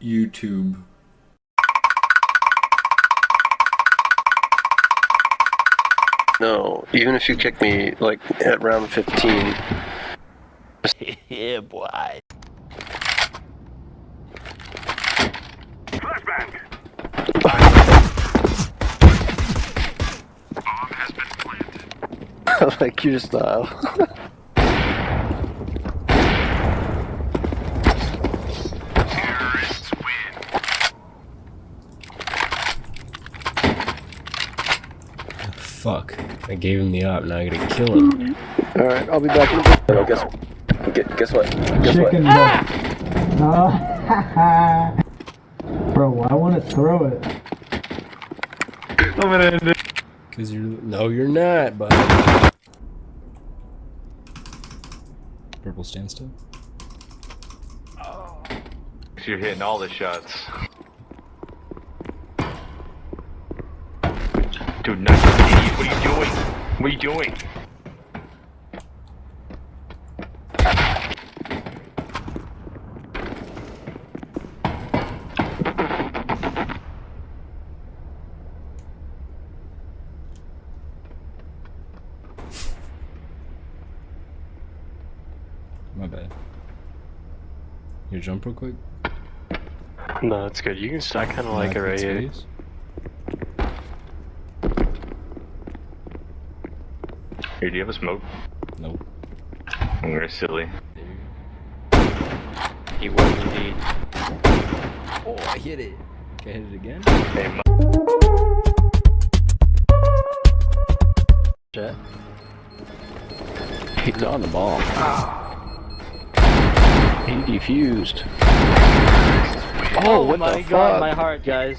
YouTube. No, even if you kick me like at round 15. yeah, boy. like your style. Fuck. I gave him the op, now I gotta kill him. Alright, I'll be back in a bit. Guess, guess, guess what? Guess Chicken what? ah! Bro, I want to throw it. I'm gonna do. Cause you're no, you're not, but purple standstill. You're hitting all the shots. Dude, nice idiot. What are you doing? What are you doing? My bad. You jump real quick. No, it's good. You can. I kind of like it right here. Space. Here, do you have a smoke? Nope. I'm very silly. He was indeed. Oh, I hit it. Can I hit it again? Hey, mu- Jet. He's on the ball. He defused. Oh, oh what my the god, fuck? my heart, guys.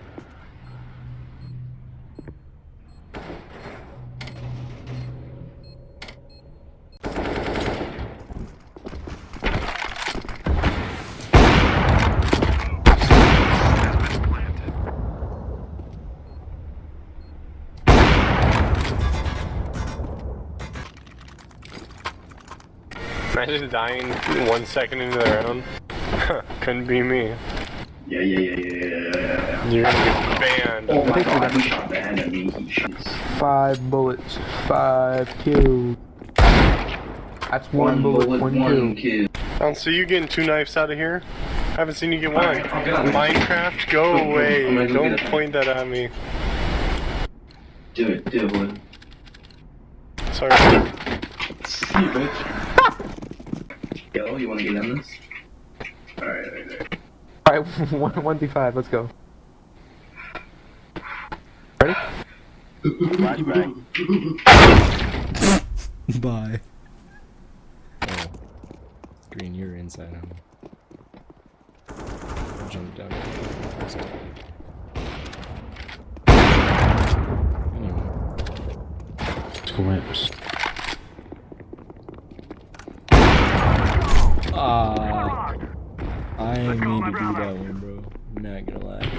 Imagine dying one second into the round. Couldn't be me. Yeah, yeah, yeah, yeah, yeah, yeah, yeah. You're gonna get banned. Oh my god, he shot banned at me. Five bullets, five kills. That's one, bullet, one, one kill. kill. I don't see you getting two knives out of here. I haven't seen you get one. Alright, I'll get on it. Minecraft, go away. go Don't point that at me. Do it, do it, boy. Sorry. See you, bitch. Yo, you wanna get on this? Alright, alright, alright. Alright, one, one through five, let's go. Ready? Body bag. Bye. Oh. Green, you're inside him. Jump down. Swims. Ah. I need to do that one, bro. I'm not gonna lie.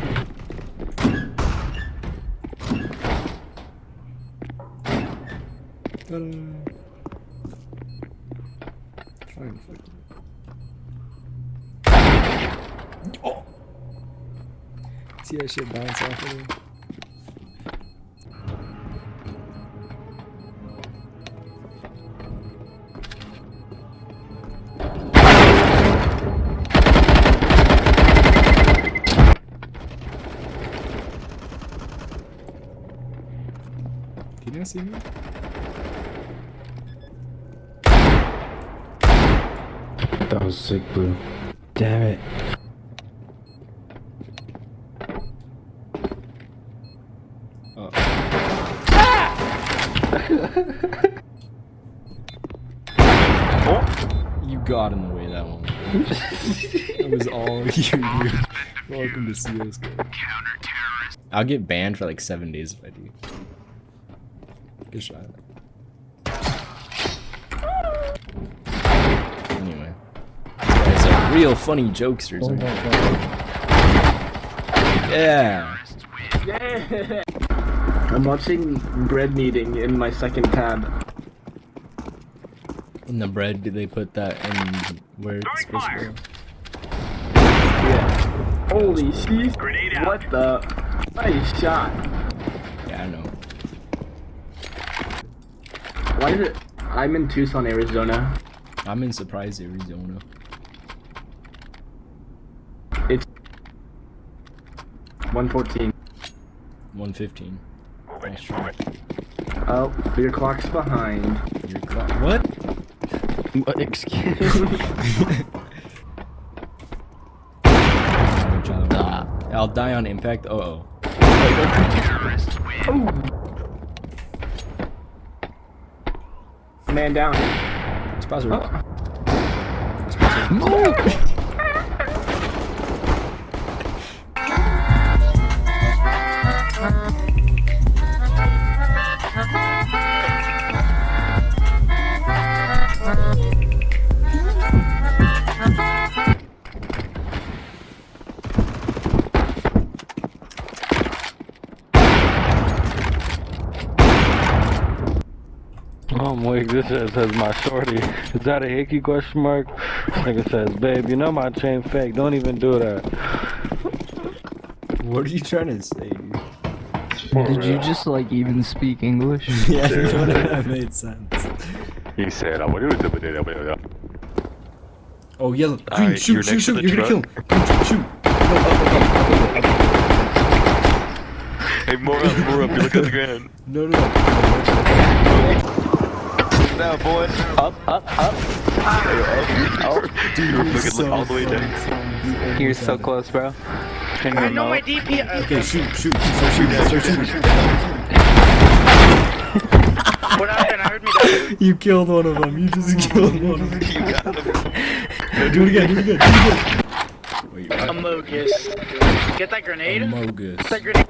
Fine, fuck it. Oh! See that shit bounce off of him? Can you not see me? That was sick, blue. Damn it. Oh. You got in the way that one. it was all you. Welcome to CS:GO. Counter Terrorist. I'll get banned for like seven days if I do. Good shot. real funny jokesters. Oh, yeah. I'm watching bread kneading in my second tab. In the bread, do they put that in where it's supposed to go? Yeah. Holy shit! What the? Nice shot. Yeah, I know. Why is it? I'm in Tucson, Arizona. I'm in Surprise, Arizona. It's 114. 115. Nice try. Oh, your clock's behind. Your clock. What? What? Excuse Good job. I'll die on impact. Uh oh. Man down. Spazzer. Oh my, this shit says my shorty. Is that a hickey question mark? This nigga says, babe, you know my chain fake. Don't even do that. What are you trying to say? dude? Did you just like even speak English? yeah, that made sense. He said, I want to do it. Oh, yellow. Green, Alright, shoot, you're shoot, next to shoot. You're gonna kill him. Green, shoot, shoot. Go, up, up, up, up, up, up. Hey, more up, more up. You look at the ground. No, no, no. Now, boy. Up, up, up. Oh. Dude, You're you're looking so all the way down. You're so close, bro. Turn your remote. Okay, shoot, shoot. Start shooting, start shooting. What happened? I heard me die. You killed one of them. You just killed one of them. You got him. Do it again, do it again, do it again. Wait, Amogus. Get that grenade. Amogus. Get that grenade.